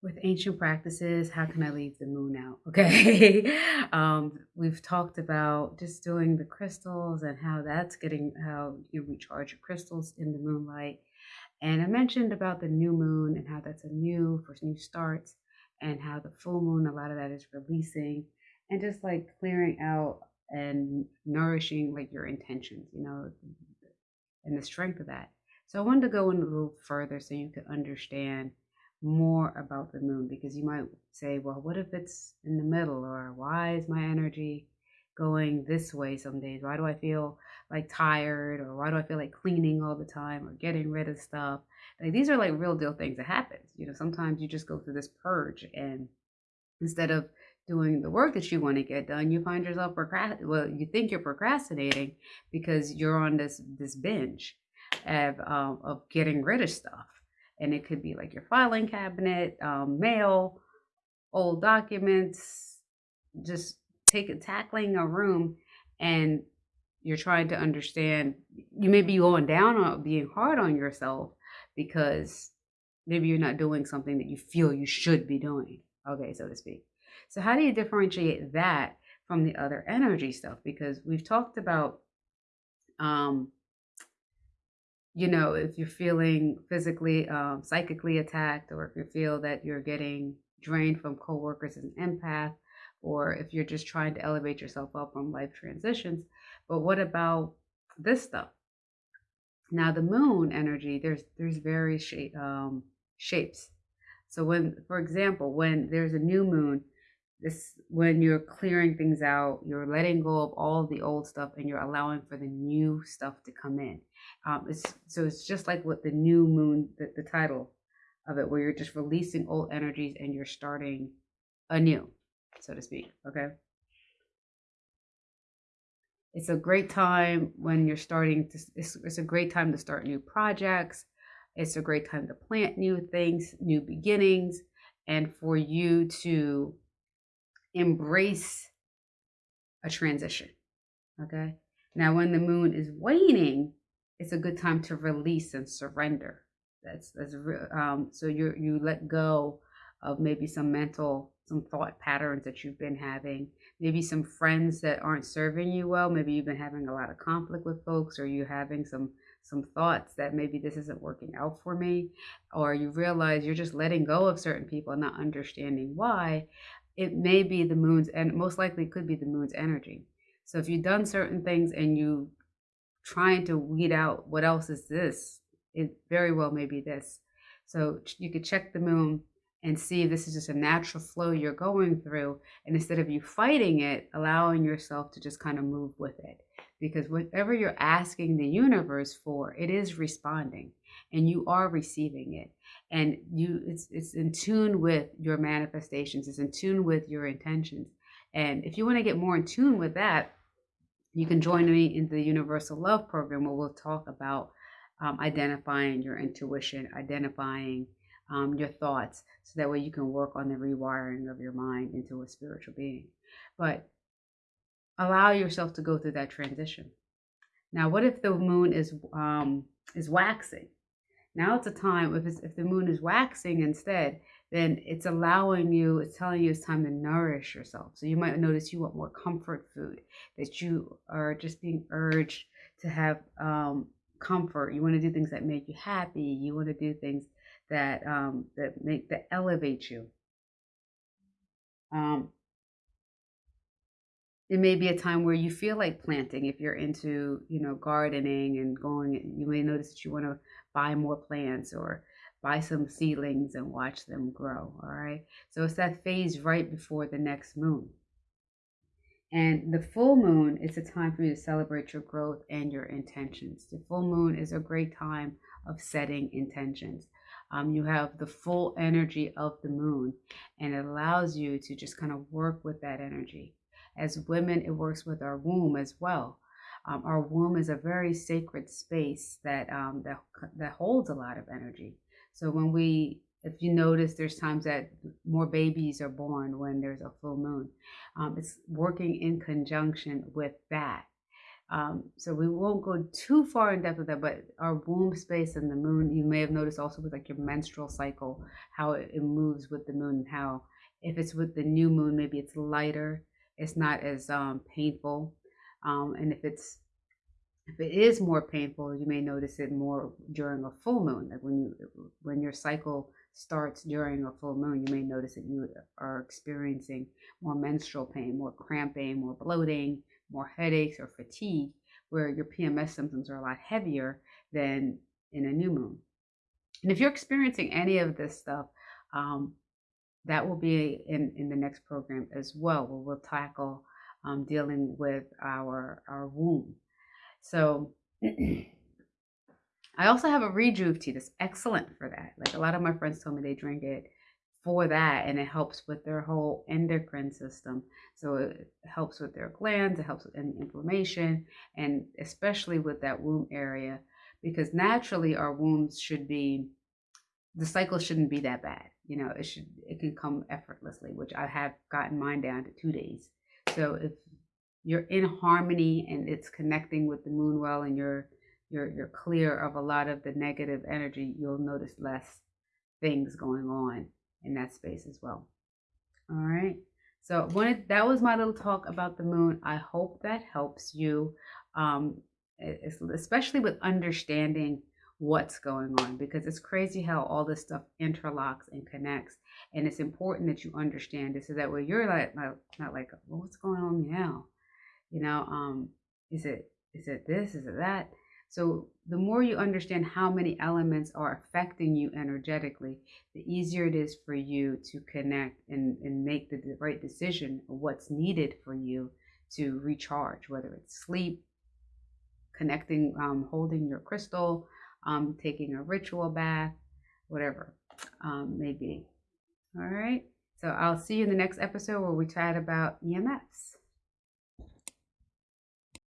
With ancient practices, how can I leave the moon out? Okay. um, we've talked about just doing the crystals and how that's getting how you recharge your crystals in the moonlight. And I mentioned about the new moon and how that's a new for new starts and how the full moon, a lot of that is releasing and just like clearing out and nourishing like your intentions, you know, and the strength of that. So I wanted to go in a little further so you could understand more about the moon because you might say, well, what if it's in the middle? Or why is my energy going this way some days? Why do I feel like tired? Or why do I feel like cleaning all the time or getting rid of stuff? Like these are like real deal things that happen. You know, sometimes you just go through this purge and instead of doing the work that you want to get done, you find yourself procrast well, you think you're procrastinating because you're on this this binge of um, of getting rid of stuff and it could be like your filing cabinet, um, mail, old documents, just take tackling a room, and you're trying to understand. You may be going down on being hard on yourself because maybe you're not doing something that you feel you should be doing. Okay, so to speak. So how do you differentiate that from the other energy stuff? Because we've talked about um you know, if you're feeling physically, um, psychically attacked, or if you feel that you're getting drained from coworkers as an empath, or if you're just trying to elevate yourself up from life transitions. But what about this stuff? Now, the moon energy, there's there's various shape, um, shapes. So when, for example, when there's a new moon, this when you're clearing things out you're letting go of all the old stuff and you're allowing for the new stuff to come in. Um it's so it's just like what the new moon the, the title of it where you're just releasing old energies and you're starting anew so to speak okay? It's a great time when you're starting to it's, it's a great time to start new projects. It's a great time to plant new things new beginnings and for you to embrace a transition. Okay. Now, when the moon is waning, it's a good time to release and surrender. That's that's um, so you you let go of maybe some mental some thought patterns that you've been having maybe some friends that aren't serving you well maybe you've been having a lot of conflict with folks or you're having some some thoughts that maybe this isn't working out for me or you realize you're just letting go of certain people and not understanding why it may be the moon's and most likely could be the moon's energy. So if you've done certain things and you trying to weed out what else is this, it very well may be this. So you could check the moon and see if this is just a natural flow you're going through. And instead of you fighting it, allowing yourself to just kind of move with it. Because whatever you're asking the universe for, it is responding and you are receiving it. And you it's it's in tune with your manifestations it's in tune with your intentions. And if you want to get more in tune with that you can join me in the universal love program where we'll talk about um, identifying your intuition identifying um, your thoughts so that way you can work on the rewiring of your mind into a spiritual being. But allow yourself to go through that transition now what if the moon is um, is waxing now it's a time, if, if the moon is waxing instead, then it's allowing you, it's telling you it's time to nourish yourself. So you might notice you want more comfort food, that you are just being urged to have um, comfort. You want to do things that make you happy. You want to do things that um, that make that elevate you. Um, it may be a time where you feel like planting if you're into you know gardening and going you may notice that you want to buy more plants or buy some seedlings and watch them grow. All right. So it's that phase right before the next moon. And the full moon is a time for you to celebrate your growth and your intentions. The full moon is a great time of setting intentions. Um, you have the full energy of the moon, and it allows you to just kind of work with that energy. As women, it works with our womb as well. Um, our womb is a very sacred space that um, that that holds a lot of energy. So when we, if you notice, there's times that more babies are born when there's a full moon. Um, it's working in conjunction with that. Um, so we won't go too far in depth with that, but our womb space and the moon, you may have noticed also with like your menstrual cycle, how it, it moves with the moon, and how if it's with the new moon, maybe it's lighter, it's not as um, painful. Um, and if it's if it is more painful, you may notice it more during a full moon. Like when you when your cycle starts during a full moon, you may notice that you are experiencing more menstrual pain, more cramping, more bloating, more headaches or fatigue, where your PMS symptoms are a lot heavier than in a new moon. And if you're experiencing any of this stuff, um, that will be in, in the next program as well, where we'll tackle um, dealing with our, our womb. So I also have a rejuve tea that's excellent for that. Like a lot of my friends told me they drink it for that and it helps with their whole endocrine system. So it helps with their glands, it helps with inflammation, and especially with that womb area, because naturally our wombs should be the cycle shouldn't be that bad. You know, it should it can come effortlessly, which I have gotten mine down to two days. So if you're in harmony and it's connecting with the moon well and you're you're you're clear of a lot of the negative energy, you'll notice less things going on in that space as well. All right. So when that was my little talk about the moon. I hope that helps you, um, especially with understanding what's going on because it's crazy how all this stuff interlocks and connects and it's important that you understand this so that way you're like not, like well, what's going on now? You know um is it is it this? Is it that? So the more you understand how many elements are affecting you energetically the easier it is for you to connect and, and make the right decision of what's needed for you to recharge whether it's sleep connecting um, holding your crystal um, taking a ritual bath, whatever um, may be. All right. So I'll see you in the next episode where we chat about EMFs.